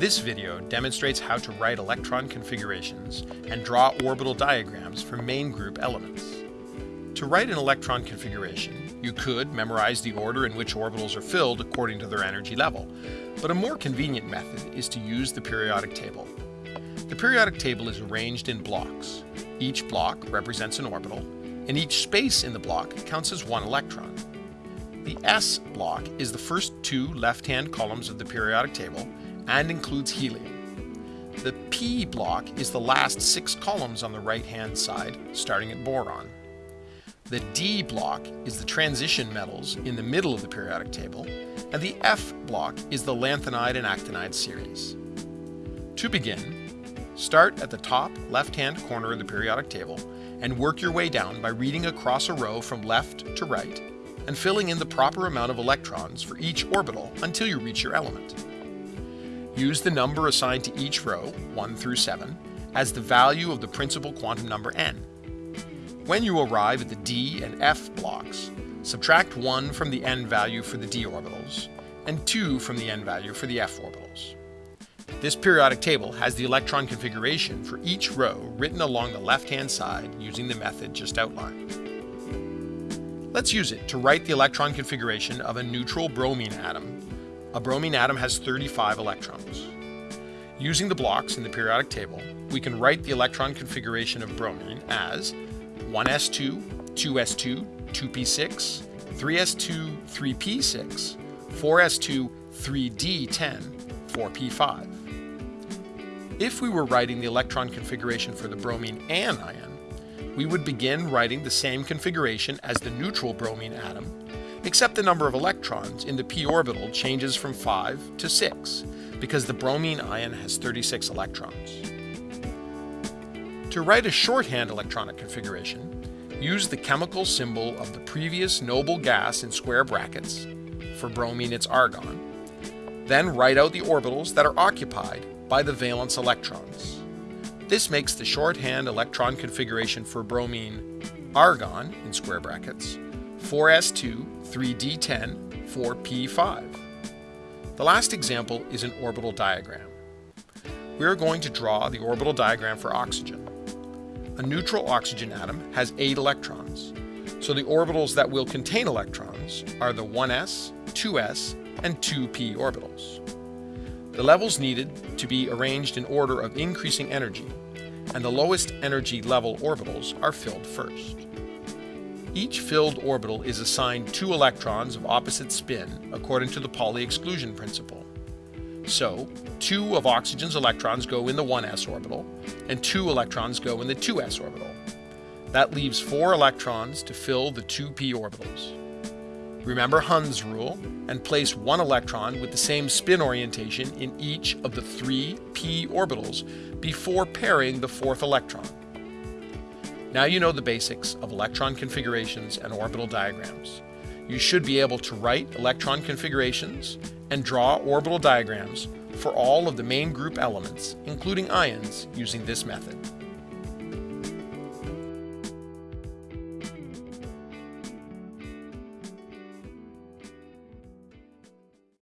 This video demonstrates how to write electron configurations and draw orbital diagrams for main group elements. To write an electron configuration, you could memorize the order in which orbitals are filled according to their energy level, but a more convenient method is to use the periodic table. The periodic table is arranged in blocks. Each block represents an orbital, and each space in the block counts as one electron. The S block is the first two left-hand columns of the periodic table and includes helium. The P block is the last six columns on the right-hand side, starting at boron. The D block is the transition metals in the middle of the periodic table, and the F block is the lanthanide and actinide series. To begin, start at the top left-hand corner of the periodic table and work your way down by reading across a row from left to right and filling in the proper amount of electrons for each orbital until you reach your element. Use the number assigned to each row, 1 through 7, as the value of the principal quantum number n. When you arrive at the d and f blocks, subtract 1 from the n value for the d orbitals, and 2 from the n value for the f orbitals. This periodic table has the electron configuration for each row written along the left-hand side using the method just outlined. Let's use it to write the electron configuration of a neutral bromine atom a bromine atom has 35 electrons. Using the blocks in the periodic table, we can write the electron configuration of bromine as 1s2, 2s2, 2p6, 3s2, 3p6, 4s2, 3d10, 4p5. If we were writing the electron configuration for the bromine anion, we would begin writing the same configuration as the neutral bromine atom except the number of electrons in the p orbital changes from 5 to 6, because the bromine ion has 36 electrons. To write a shorthand electronic configuration, use the chemical symbol of the previous noble gas in square brackets, for bromine it's argon, then write out the orbitals that are occupied by the valence electrons. This makes the shorthand electron configuration for bromine argon in square brackets 4s2, 3d10, 4p5. The last example is an orbital diagram. We are going to draw the orbital diagram for oxygen. A neutral oxygen atom has 8 electrons, so the orbitals that will contain electrons are the 1s, 2s, and 2p orbitals. The levels needed to be arranged in order of increasing energy, and the lowest energy level orbitals are filled first. Each filled orbital is assigned two electrons of opposite spin according to the Pauli exclusion principle. So, two of oxygen's electrons go in the 1s orbital, and two electrons go in the 2s orbital. That leaves four electrons to fill the two p orbitals. Remember Hund's rule, and place one electron with the same spin orientation in each of the three p orbitals before pairing the fourth electron. Now you know the basics of electron configurations and orbital diagrams. You should be able to write electron configurations and draw orbital diagrams for all of the main group elements, including ions, using this method.